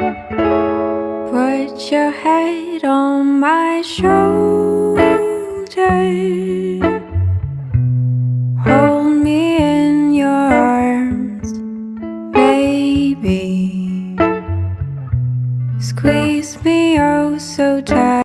Put your head on my shoulder Hold me in your arms, baby. Squeeze me oh so tight.